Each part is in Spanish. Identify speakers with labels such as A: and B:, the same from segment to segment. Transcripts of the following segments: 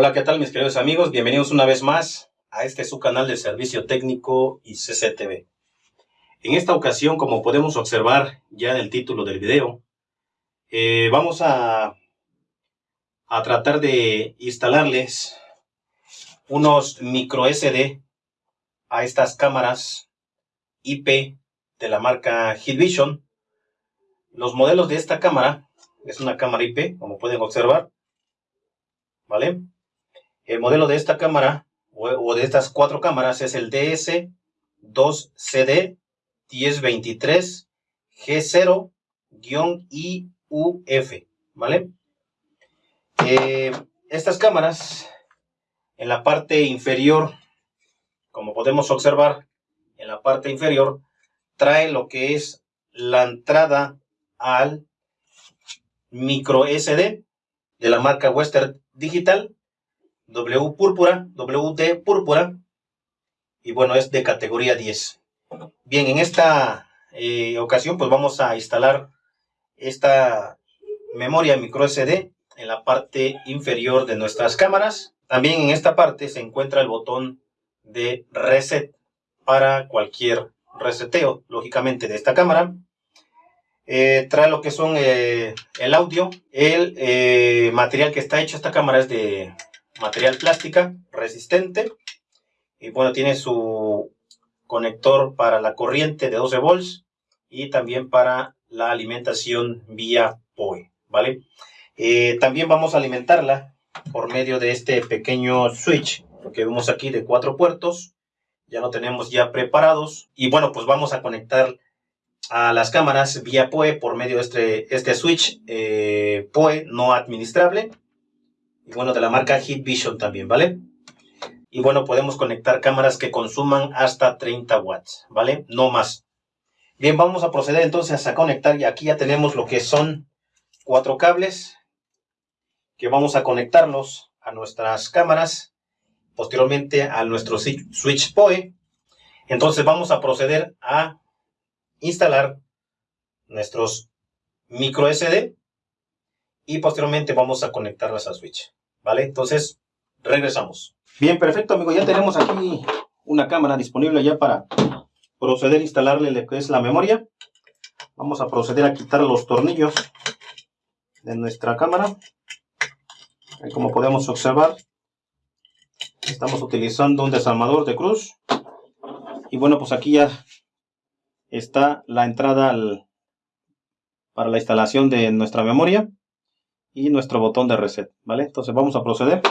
A: Hola, ¿qué tal mis queridos amigos? Bienvenidos una vez más a este su canal de servicio técnico y CCTV. En esta ocasión, como podemos observar ya en el título del video, eh, vamos a, a tratar de instalarles unos micro SD a estas cámaras IP de la marca Hikvision. Los modelos de esta cámara, es una cámara IP, como pueden observar, ¿vale? El modelo de esta cámara o, de estas cuatro cámaras es el DS2CD 1023 G0-IUF, ¿vale? Eh, estas cámaras en la parte inferior, como podemos observar, en la parte inferior trae lo que es la entrada al micro SD de la marca Western Digital W púrpura, WD púrpura, y bueno, es de categoría 10. Bien, en esta eh, ocasión pues vamos a instalar esta memoria micro SD en la parte inferior de nuestras cámaras. También en esta parte se encuentra el botón de reset para cualquier reseteo, lógicamente, de esta cámara. Eh, trae lo que son eh, el audio. El material que está hecho esta cámara es de material plástica resistente. Y bueno, tiene su conector para la corriente de 12 volts y también para la alimentación vía POE, ¿vale? Eh, también vamos a alimentarla por medio de este pequeño switch que vemos aquí de cuatro puertos. Ya lo tenemos ya preparados. Y bueno, pues vamos a conectar a las cámaras vía POE por medio de este, este switch eh, POE no administrable y bueno, de la marca Hit Vision también, ¿vale? Y bueno, podemos conectar cámaras que consuman hasta 30 watts, ¿vale? No más. Bien, vamos a proceder entonces a conectar y aquí ya tenemos lo que son cuatro cables que vamos a conectarlos a nuestras cámaras, posteriormente a nuestro switch POE. Entonces vamos a proceder a instalar nuestros micro SD y posteriormente vamos a conectarlas al switch. ¿Vale? Entonces, regresamos. Bien, perfecto, amigo. Ya tenemos aquí una cámara disponible ya para proceder a instalarle lo que es la memoria. Vamos a proceder a quitar los tornillos de nuestra cámara. como podemos observar, estamos utilizando un desarmador de cruz. Y bueno, pues aquí ya está la entrada para la instalación de nuestra memoria y nuestro botón de reset, ¿vale? Entonces vamos a proceder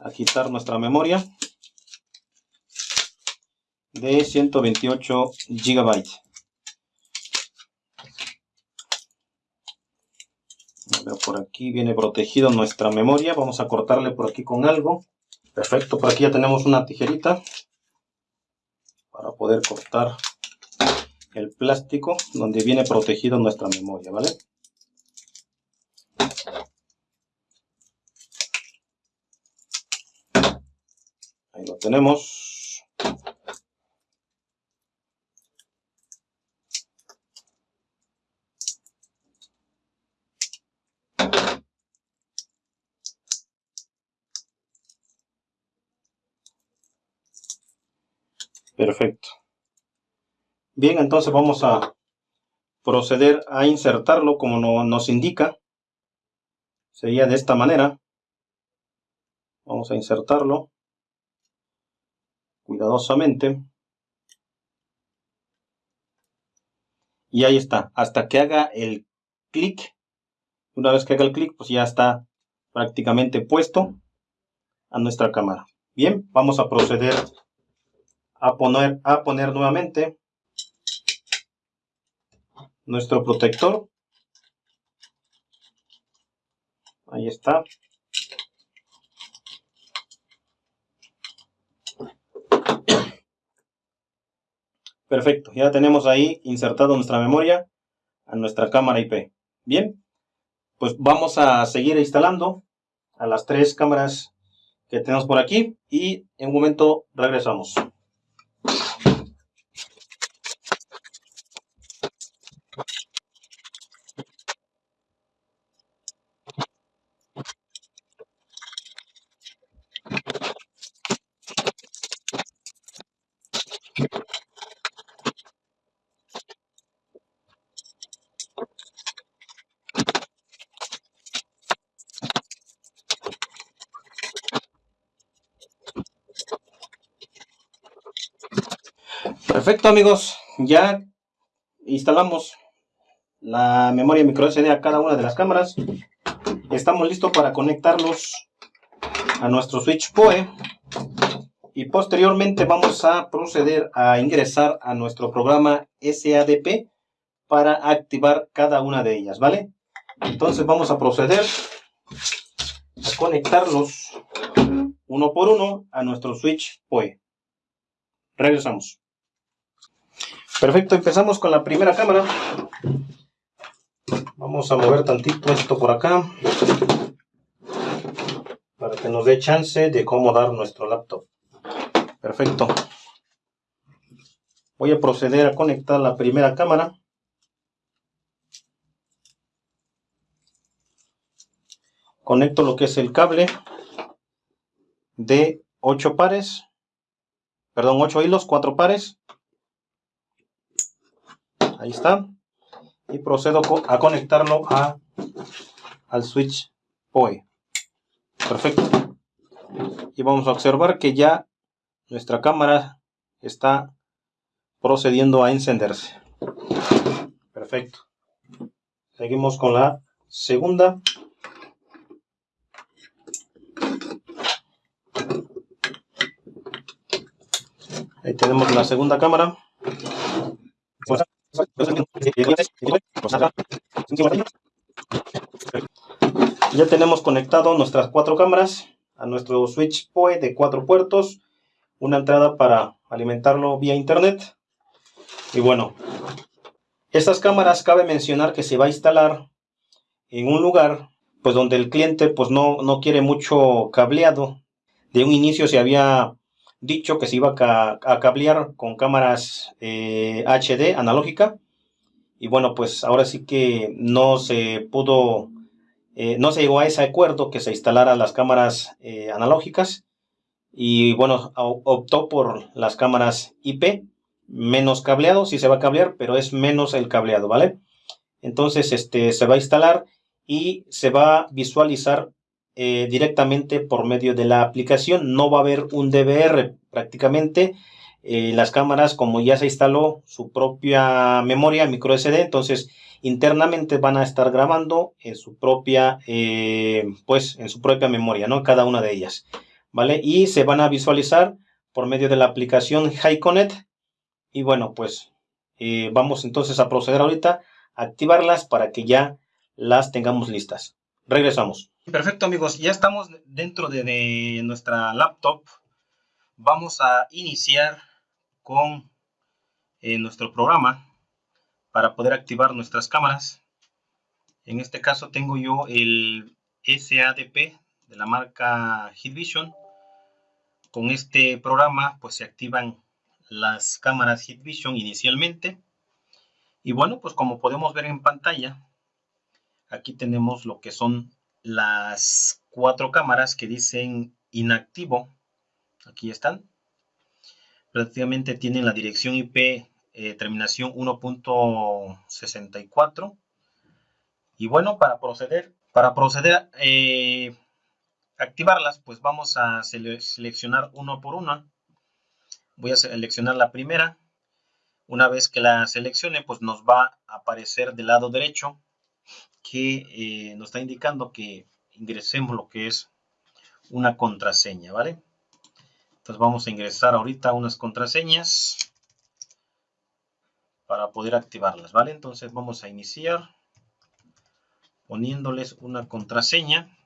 A: a quitar nuestra memoria de 128 GB. Por aquí viene protegido nuestra memoria. Vamos a cortarle por aquí con algo. Perfecto, por aquí ya tenemos una tijerita para poder cortar el plástico donde viene protegido nuestra memoria, ¿vale? lo tenemos. Perfecto. Bien, entonces vamos a proceder a insertarlo como nos indica. Sería de esta manera. Vamos a insertarlo cuidadosamente. Y ahí está, hasta que haga el clic. Una vez que haga el clic, pues ya está prácticamente puesto a nuestra cámara. Bien, vamos a proceder a poner, a poner nuevamente nuestro protector. Ahí está. Perfecto, ya tenemos ahí insertado nuestra memoria a nuestra cámara IP. Bien, pues vamos a seguir instalando a las tres cámaras que tenemos por aquí y en un momento regresamos. Perfecto amigos, ya instalamos la memoria micro SD a cada una de las cámaras. Estamos listos para conectarlos a nuestro switch PoE y posteriormente vamos a proceder a ingresar a nuestro programa SADP para activar cada una de ellas, ¿vale? Entonces vamos a proceder a conectarlos uno por uno a nuestro switch PoE. Regresamos. Perfecto, empezamos con la primera cámara. Vamos a mover tantito esto por acá para que nos dé chance de acomodar nuestro laptop. Perfecto. Voy a proceder a conectar la primera cámara. Conecto lo que es el cable de 8 pares, perdón, 8 hilos, 4 pares. Ahí está. Y procedo a conectarlo a, al switch POE. Perfecto. Y vamos a observar que ya nuestra cámara está procediendo a encenderse. Perfecto. Seguimos con la segunda. Ahí tenemos la segunda cámara. Ya tenemos conectado nuestras cuatro cámaras a nuestro switch PoE de cuatro puertos una entrada para alimentarlo vía internet. Y bueno, estas cámaras cabe mencionar que se va a instalar en un lugar pues donde el cliente pues no, no quiere mucho cableado. De un inicio se había dicho que se iba a, cablear con cámaras HD eh, analógica. Y bueno, pues ahora sí que no se pudo, eh, no se llegó a ese acuerdo que se instalara las cámaras eh, analógicas y bueno, optó por las cámaras IP, menos cableado, sí se va a cablear, pero es menos el cableado, ¿vale? Entonces, este, se va a instalar y se va a visualizar eh, directamente por medio de la aplicación. No va a haber un DVR prácticamente. Eh, las cámaras, como ya se instaló su propia memoria micro SD, entonces internamente van a estar grabando en su propia, eh, pues, en su propia memoria, ¿no? Cada una de ellas. ¿vale? Y se van a visualizar por medio de la aplicación HiConnect. Y bueno, pues vamos entonces a proceder ahorita a activarlas para que ya las tengamos listas. Regresamos. Perfecto amigos, ya estamos dentro de, nuestra laptop. Vamos a iniciar con eh, nuestro programa para poder activar nuestras cámaras. En este caso tengo yo el SADP de la marca Hitvision con este programa pues se activan las cámaras Vision inicialmente. Y bueno, pues como podemos ver en pantalla, aquí tenemos lo que son las cuatro cámaras que dicen inactivo. Aquí están. Prácticamente tienen la dirección IP eh, terminación 1.64. Y bueno, para proceder, para proceder eh, activarlas, pues vamos a seleccionar uno por una. Voy a seleccionar la primera. Una vez que la seleccione, pues nos va a aparecer del lado derecho que eh, nos está indicando que ingresemos lo que es una contraseña, ¿vale? Entonces vamos a ingresar ahorita unas contraseñas para poder activarlas, ¿vale? Entonces vamos a iniciar poniéndoles una contraseña.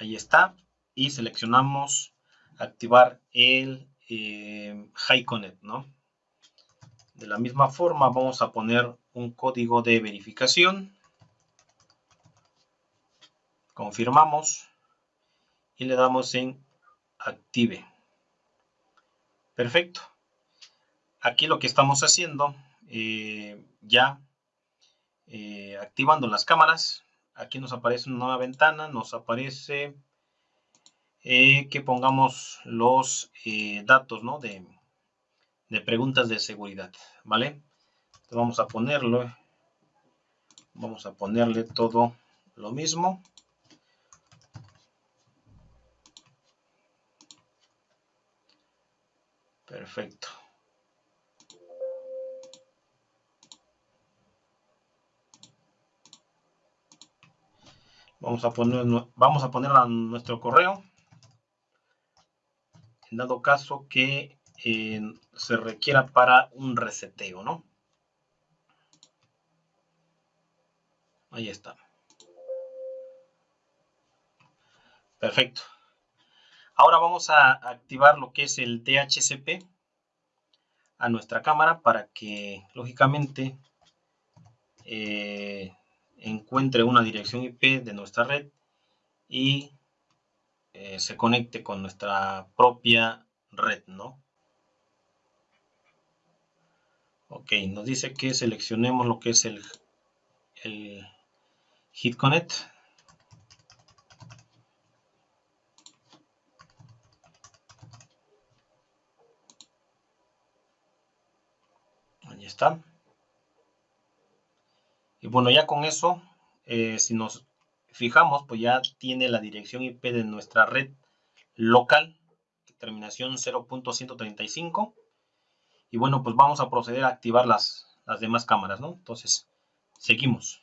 A: ahí está y seleccionamos activar el eh, HiConnect, ¿no? De la misma forma vamos a poner un código de verificación. Confirmamos y le damos en active. Perfecto. Aquí lo que estamos haciendo, eh, ya eh, activando las cámaras, aquí nos aparece una nueva ventana, nos aparece eh, que pongamos los datos ¿no? de, de, preguntas de seguridad, ¿vale? Entonces vamos a ponerlo, vamos a ponerle todo lo mismo. Perfecto. Vamos a poner, vamos a poner nuestro correo. En dado caso que eh, se requiera para un reseteo, ¿no? Ahí está. Perfecto. Ahora vamos a activar lo que es el DHCP a nuestra cámara para que, lógicamente, eh, encuentre una dirección IP de nuestra red y eh, se conecte con nuestra propia red, ¿no? Ok, nos dice que seleccionemos lo que es el, el HitConnect. Ahí está. Y bueno, ya con eso, eh, si nos fijamos, pues ya tiene la dirección IP de nuestra red local, terminación 0.135. Y bueno, pues vamos a proceder a activar las, las demás cámaras, ¿no? Entonces, seguimos.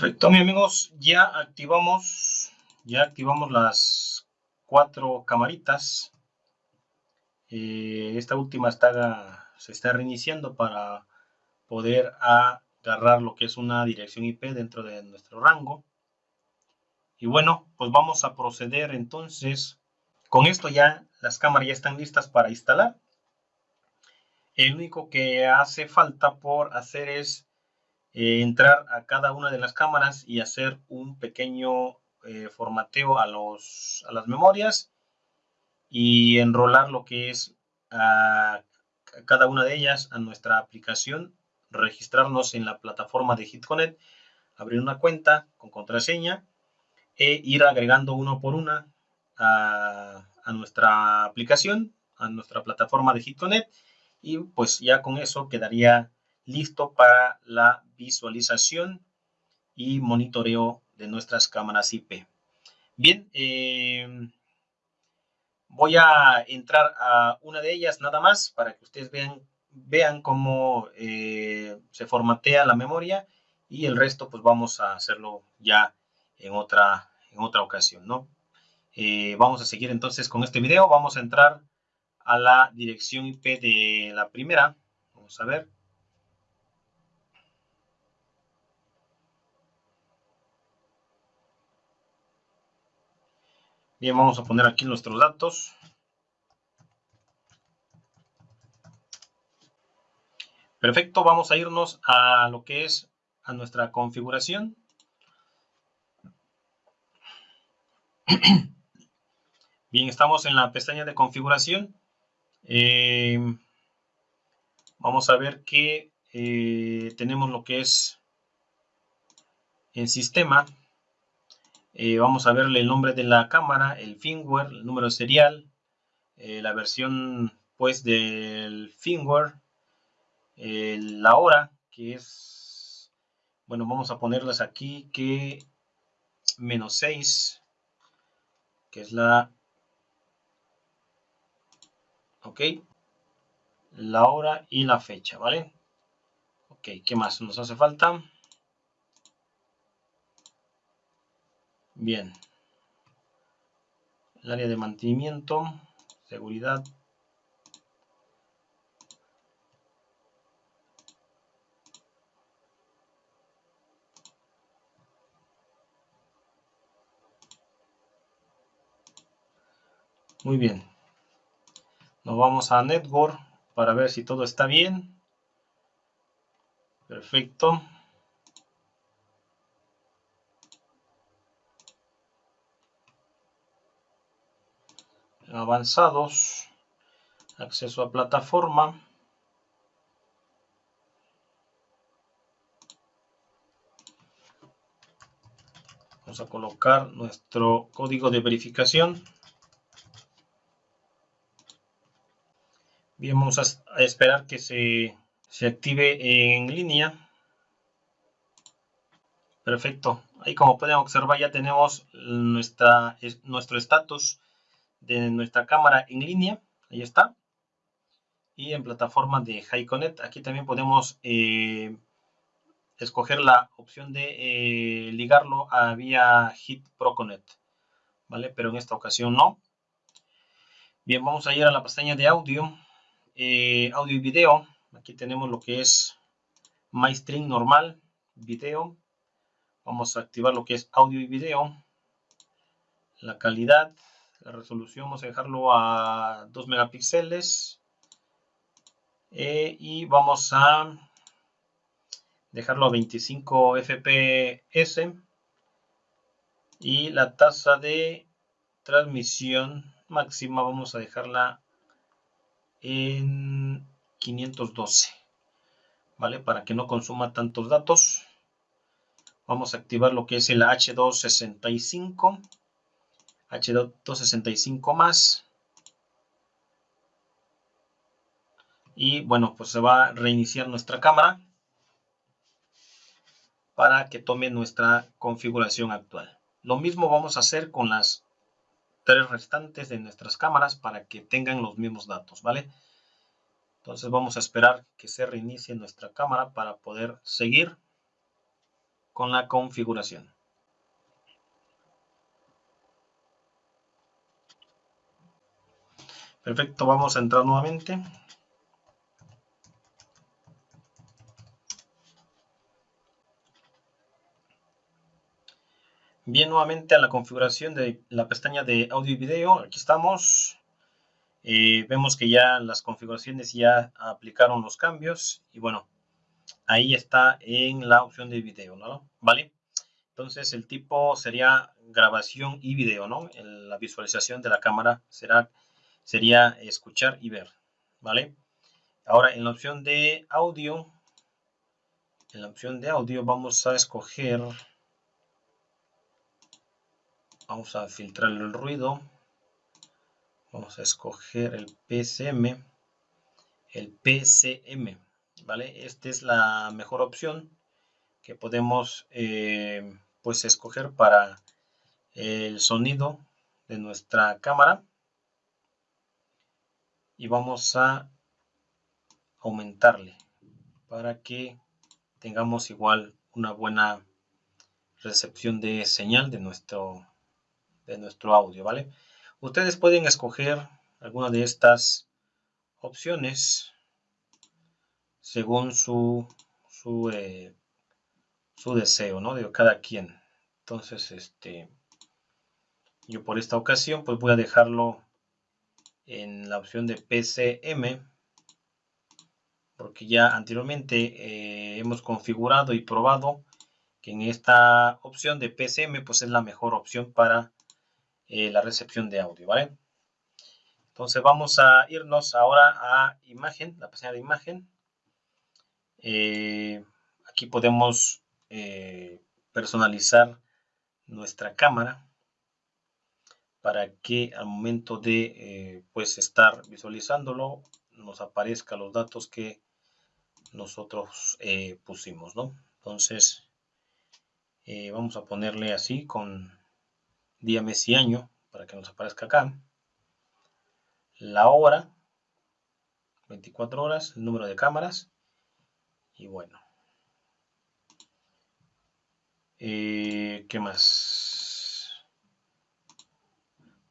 A: Perfecto, mis amigos, ya activamos, ya activamos las cuatro camaritas. Eh, esta última está, se está reiniciando para poder agarrar lo que es una dirección IP dentro de nuestro rango. Y bueno, pues vamos a proceder entonces. Con esto ya las cámaras ya están listas para instalar. El único que hace falta por hacer es eh, entrar a cada una de las cámaras y hacer un pequeño eh, formateo a, los, a las memorias y enrolar lo que es a, cada una de ellas a nuestra aplicación, registrarnos en la plataforma de HitConnect, abrir una cuenta con contraseña e ir agregando uno por una a, a nuestra aplicación, a nuestra plataforma de HitConnect y pues ya con eso quedaría listo para la visualización y monitoreo de nuestras cámaras IP. Bien, em, voy a entrar a una de ellas nada más para que ustedes vean, vean cómo eh, se formatea la memoria y el resto pues vamos a hacerlo ya en otra, en otra ocasión, ¿no? Eh, vamos a seguir entonces con este video, vamos a entrar a la dirección IP de la primera, vamos a ver, Bien, vamos a poner aquí nuestros datos. Perfecto, vamos a irnos a lo que es a nuestra configuración. Bien, estamos en la pestaña de configuración. Eh, vamos a ver que eh, tenemos lo que es el sistema. Eh, vamos a verle el nombre de la cámara, el firmware, el número serial, eh, la versión pues del firmware, eh, la hora que es, bueno vamos a ponerlas aquí que menos 6, que es la, ok, la hora y la fecha, ¿vale? Ok, ¿qué más nos hace falta? Bien. El área de mantenimiento, seguridad. Muy bien. Nos vamos a Network para ver si todo está bien. Perfecto. Avanzados. Acceso a plataforma. Vamos a colocar nuestro código de verificación. Bien, vamos a esperar que se, active en línea. Perfecto. Ahí como pueden observar ya tenemos nuestra, nuestro estatus de nuestra cámara en línea. Ahí está. Y en plataforma de HiConnect. Aquí también podemos eh, escoger la opción de eh, ligarlo a vía Hit ProConnect. ¿Vale? Pero en esta ocasión no. Bien, vamos a ir a la pestaña de audio. Eh, audio y video. Aquí tenemos lo que es MyStream normal, video. Vamos a activar lo que es audio y video. La calidad, la resolución, vamos a dejarlo a 2 megapíxeles. Eh, y vamos a dejarlo a 25 fps. Y la tasa de transmisión máxima vamos a dejarla en 512 vale para que no consuma tantos datos vamos a activar lo que es el H265 H265 más y bueno pues se va a reiniciar nuestra cámara para que tome nuestra configuración actual lo mismo vamos a hacer con las tres restantes de nuestras cámaras para que tengan los mismos datos, ¿vale? Entonces vamos a esperar que se reinicie nuestra cámara para poder seguir con la configuración. Perfecto, vamos a entrar nuevamente. Bien, nuevamente a la configuración de la pestaña de audio y video. Aquí estamos. Eh, vemos que ya las configuraciones ya aplicaron los cambios. Y bueno, ahí está en la opción de video, ¿no? ¿Vale? Entonces el tipo sería grabación y video, ¿no? la visualización de la cámara será, sería escuchar y ver, ¿vale? Ahora en la opción de audio, en la opción de audio vamos a escoger vamos a filtrar el ruido vamos a escoger el PCM el PCM vale esta es la mejor opción que podemos eh, pues escoger para el sonido de nuestra cámara y vamos a aumentarle para que tengamos igual una buena recepción de señal de nuestro de nuestro audio, ¿vale? Ustedes pueden escoger alguna de estas opciones según su, su, eh, su deseo, ¿no? De cada quien. Entonces, este, yo por esta ocasión, pues voy a dejarlo en la opción de PCM, porque ya anteriormente eh, hemos configurado y probado que en esta opción de PCM, pues es la mejor opción para eh, la recepción de audio, ¿vale? Entonces vamos a irnos ahora a imagen, la pestaña de imagen. Eh, aquí podemos personalizar nuestra cámara para que al momento de pues estar visualizándolo nos aparezca los datos que nosotros pusimos, ¿no? Entonces vamos a ponerle así con día, mes y año, para que nos aparezca acá. La hora, 24 horas, el número de cámaras. Y bueno. Eh, ¿Qué más?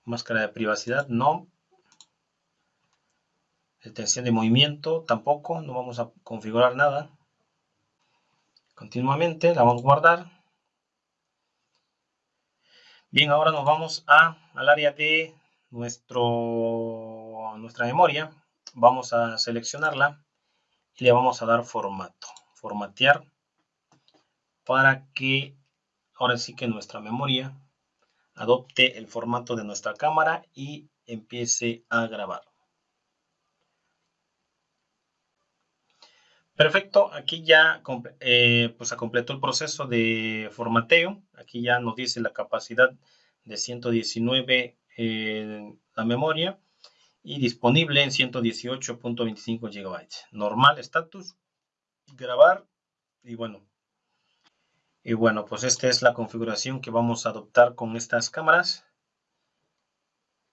A: Máscara de privacidad, no. Detención de movimiento, tampoco. No vamos a configurar nada. Continuamente, la vamos a guardar. Bien, ahora nos vamos a, al área de nuestro, nuestra memoria. Vamos a seleccionarla y le vamos a dar formato. Formatear para que ahora sí que nuestra memoria adopte el formato de nuestra cámara y empiece a grabar. Perfecto, aquí ya eh, pues completó el proceso de formateo. Aquí ya nos dice la capacidad de 119 en la memoria y disponible en 118.25 GB. Normal status, grabar y bueno. Y bueno, pues esta es la configuración que vamos a adoptar con estas cámaras.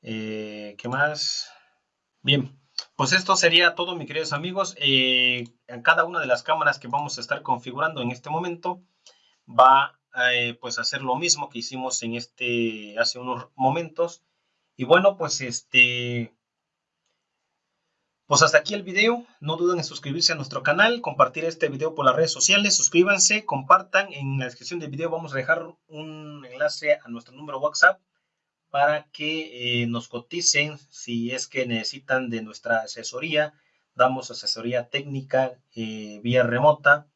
A: Eh, ¿Qué más? Bien, pues esto sería todo, mis queridos amigos. Eh, en cada una de las cámaras que vamos a estar configurando en este momento va eh, pues a hacer lo mismo que hicimos en este hace unos momentos. Y bueno, pues este pues hasta aquí el video. No duden en suscribirse a nuestro canal, compartir este video por las redes sociales. Suscríbanse, compartan. En la descripción del video vamos a dejar un enlace a nuestro número WhatsApp para que eh, nos coticen si es que necesitan de nuestra asesoría. Damos asesoría técnica eh, vía remota,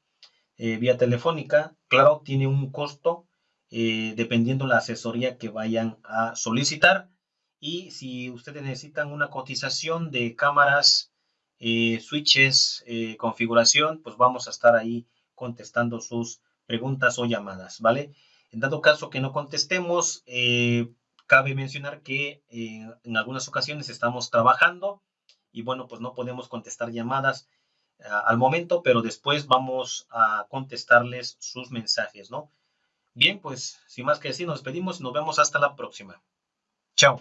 A: eh, vía telefónica. Claro, tiene un costo dependiendo la asesoría que vayan a solicitar. Y si ustedes necesitan una cotización de cámaras, eh, switches, eh, configuración, pues vamos a estar ahí contestando sus preguntas o llamadas, ¿vale? En dado caso que no contestemos, eh, cabe mencionar que en algunas ocasiones estamos trabajando y bueno, pues no podemos contestar llamadas al momento, pero después vamos a contestarles sus mensajes, ¿no? Bien, pues sin más que decir, nos despedimos y nos vemos hasta la próxima. Chao.